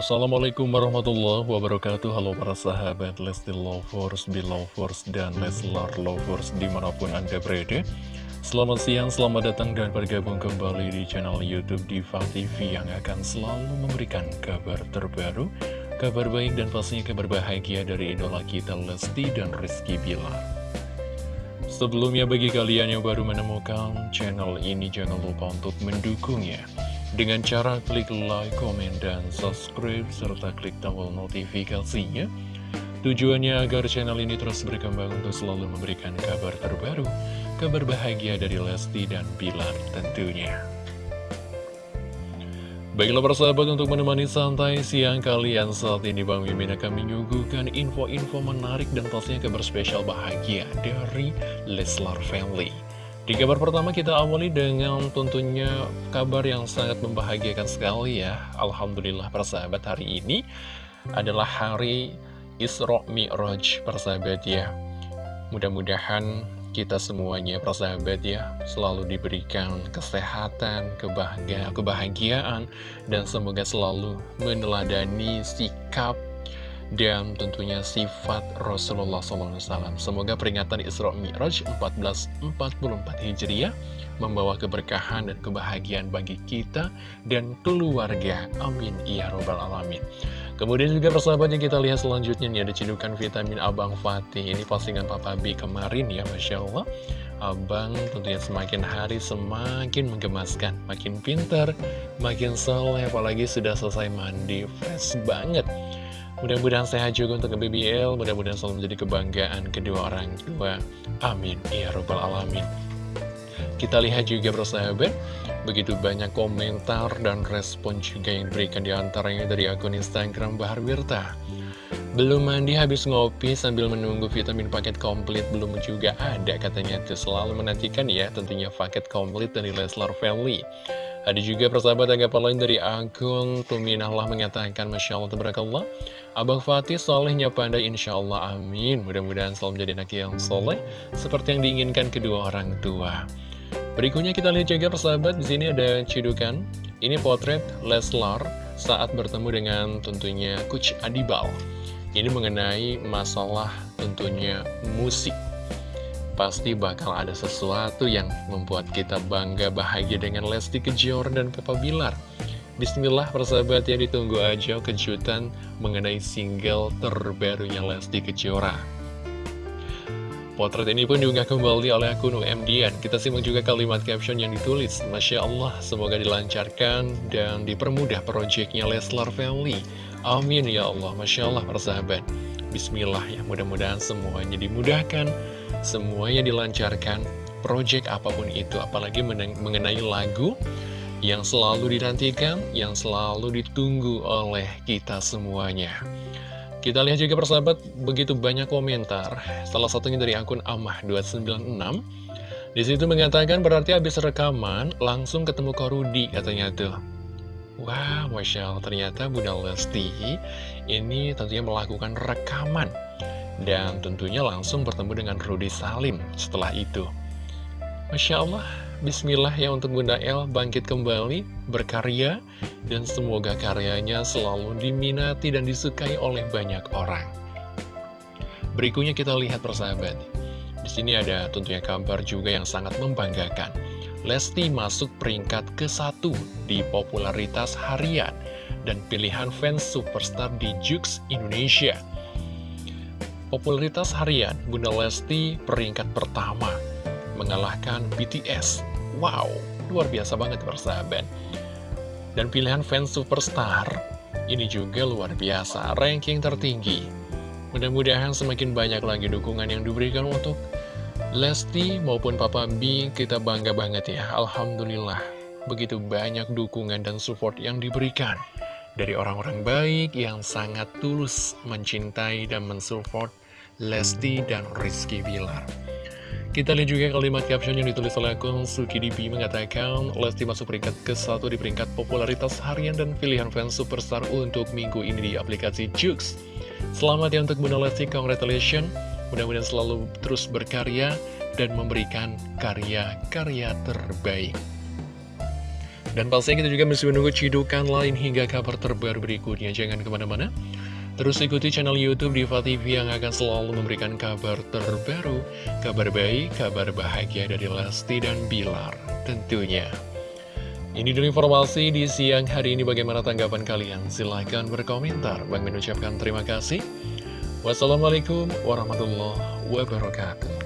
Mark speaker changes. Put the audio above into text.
Speaker 1: Assalamualaikum warahmatullahi wabarakatuh. Halo para sahabat Lesti Lovers, Belovers, dan Leslar Lovers di mana pun anda berada. Selamat siang, selamat datang dan bergabung kembali di channel Youtube Diva TV Yang akan selalu memberikan kabar terbaru Kabar baik dan pastinya kabar bahagia dari idola kita Lesti dan Rizky Bilar. Sebelumnya bagi kalian yang baru menemukan channel ini jangan lupa untuk mendukungnya dengan cara klik like, komen, dan subscribe, serta klik tombol notifikasinya. Tujuannya agar channel ini terus berkembang untuk selalu memberikan kabar terbaru, kabar bahagia dari Lesti dan Bilar tentunya. Baiklah persahabat untuk menemani santai siang kalian saat ini Bang Mimin akan menyuguhkan info-info menarik dan pastinya kabar spesial bahagia dari Leslar Family. Di kabar pertama kita awali dengan tentunya kabar yang sangat membahagiakan sekali ya. Alhamdulillah persahabat hari ini adalah hari Isra Mi'raj persahabat ya. Mudah-mudahan kita semuanya persahabat ya selalu diberikan kesehatan, kebahagiaan, kebahagiaan dan semoga selalu meneladani sikap dan tentunya sifat Rasulullah SAW. Semoga peringatan Isra Mi'raj 1444 Hijriah membawa keberkahan dan kebahagiaan bagi kita dan keluarga. Amin. Ya Robbal Alamin. Kemudian juga persahabat yang kita lihat selanjutnya nih ada cedukan vitamin Abang Fatih. Ini postingan Papa B kemarin ya Masya Allah. Abang tentunya semakin hari semakin menggemaskan Makin pintar, makin soleh Apalagi sudah selesai mandi Fresh banget Mudah-mudahan sehat juga untuk BBL, mudah-mudahan selalu menjadi kebanggaan kedua orang tua. Amin. Ya Rabbal Alamin. Kita lihat juga persahabat, begitu banyak komentar dan respon juga yang diberikan di antaranya dari akun Instagram Bahar Wirta. Belum mandi habis ngopi sambil menunggu vitamin paket komplit belum juga ada katanya itu selalu menantikan ya tentunya paket komplit dari Leslar Family. Ada juga persahabat tanggapan lain dari akun Tuminahlah mengatakan Masya Allah Tabarakallah Abang Fatih solehnya pandai Insya Allah amin. Mudah-mudahan selalu menjadi anak yang soleh Seperti yang diinginkan kedua orang tua. Berikutnya kita lihat juga persahabat di sini ada cidukan. Ini potret Leslar saat bertemu dengan tentunya Coach Adibal. Ini mengenai masalah tentunya musik. Pasti bakal ada sesuatu yang membuat kita bangga bahagia dengan Lesti Kejora dan Papa Bilar. Bismillah persahabat ya ditunggu aja kejutan mengenai single terbarunya Lesti Kejora. Potret ini pun diunggah kembali oleh akun UMDN. Kita simak juga kalimat caption yang ditulis. Masya Allah, semoga dilancarkan dan dipermudah proyeknya Leslar Family. Amin ya Allah, Masya Allah persahabat. Bismillah ya, mudah-mudahan semuanya dimudahkan semuanya dilancarkan, project apa pun itu, apalagi mengenai lagu yang selalu dinantikan, yang selalu ditunggu oleh kita semuanya. Kita lihat juga persahabat, begitu banyak komentar, salah satunya dari akun Amah296, di situ mengatakan berarti habis rekaman, langsung ketemu Korudi, katanya tuh. Wah, wow, Masya Allah, ternyata Bunda Lesti ini tentunya melakukan rekaman dan tentunya langsung bertemu dengan Rudy Salim setelah itu. Masya Allah, Bismillah ya untuk Bunda El bangkit kembali, berkarya, dan semoga karyanya selalu diminati dan disukai oleh banyak orang. Berikutnya kita lihat persahabat. Di sini ada tentunya kabar juga yang sangat membanggakan. Lesti masuk peringkat ke satu di popularitas harian dan pilihan fans superstar di Jux Indonesia. Popularitas harian, Bunda Lesti peringkat pertama, mengalahkan BTS. Wow, luar biasa banget persahabat. Dan pilihan fans superstar, ini juga luar biasa, ranking tertinggi. Mudah-mudahan semakin banyak lagi dukungan yang diberikan untuk Lesti maupun Papa B, kita bangga banget ya, Alhamdulillah. Begitu banyak dukungan dan support yang diberikan dari orang-orang baik yang sangat tulus mencintai dan mensupport Lesti dan Rizky Bilar. Kita lihat juga kalimat caption yang ditulis oleh akun Suki Dibi mengatakan Lesti masuk peringkat ke-1 di peringkat popularitas harian dan pilihan fans superstar untuk minggu ini di aplikasi Jux. Selamat ya untuk Bunda Lesti, congratulations. Mudah-mudahan selalu terus berkarya dan memberikan karya-karya terbaik. Dan pastinya kita juga masih menunggu cidukan lain hingga kabar terbaru berikutnya. Jangan ke mana-mana. Terus ikuti channel Youtube Diva TV yang akan selalu memberikan kabar terbaru, kabar baik, kabar bahagia dari Lesti dan Bilar tentunya. Ini dulu informasi di siang hari ini bagaimana tanggapan kalian? Silahkan berkomentar. Bang mengucapkan terima kasih. Wassalamualaikum warahmatullahi wabarakatuh.